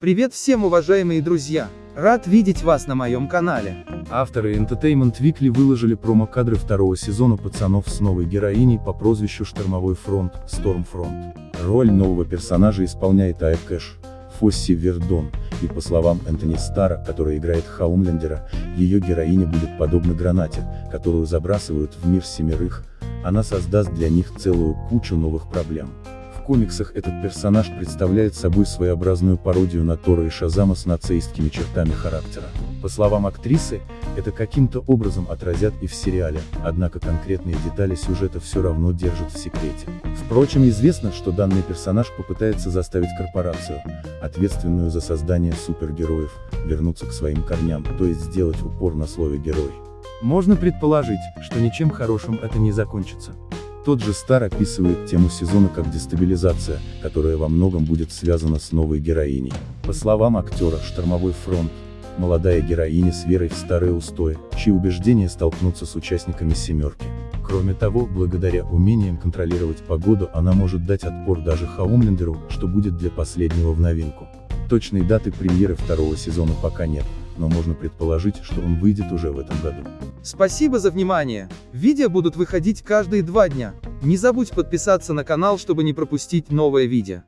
Привет всем уважаемые друзья! Рад видеть вас на моем канале. Авторы Entertainment Weekly выложили промо-кадры второго сезона «Пацанов» с новой героиней по прозвищу Штормовой фронт, Стормфронт. Роль нового персонажа исполняет Ая Кэш, Фосси Вердон, и по словам Энтони Стара, который играет Хаумлендера, ее героиня будет подобна гранате, которую забрасывают в мир семерых, она создаст для них целую кучу новых проблем. Комиксах этот персонаж представляет собой своеобразную пародию на Тора и Шазама с нацистскими чертами характера. По словам актрисы, это каким-то образом отразят и в сериале, однако конкретные детали сюжета все равно держат в секрете. Впрочем, известно, что данный персонаж попытается заставить корпорацию, ответственную за создание супергероев, вернуться к своим корням, то есть сделать упор на слове «герой». Можно предположить, что ничем хорошим это не закончится. Тот же Стар описывает тему сезона как дестабилизация, которая во многом будет связана с новой героиней. По словам актера «Штормовой фронт», молодая героиня с верой в старые устои, чьи убеждения столкнутся с участниками «семерки». Кроме того, благодаря умениям контролировать погоду она может дать отпор даже Хаумлендеру, что будет для последнего в новинку. Точной даты премьеры второго сезона пока нет, но можно предположить, что он выйдет уже в этом году. Спасибо за внимание. Видео будут выходить каждые два дня. Не забудь подписаться на канал, чтобы не пропустить новое видео.